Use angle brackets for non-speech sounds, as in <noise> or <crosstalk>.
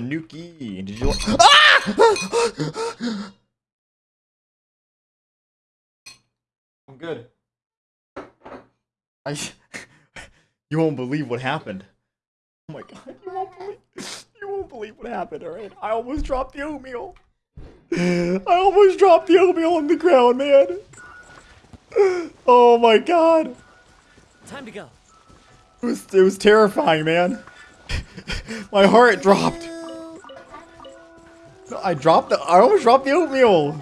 the Nuki. Did you? Ah! <gasps> I'm good. I. <laughs> You won't believe what happened. Oh my god! You won't believe. You won't believe what happened. All right. I almost dropped the oatmeal. I almost dropped the oatmeal on the ground, man. Oh my god. Time to go. It was, it was terrifying, man. <laughs> My heart dropped. I dropped the, I almost dropped the oatmeal.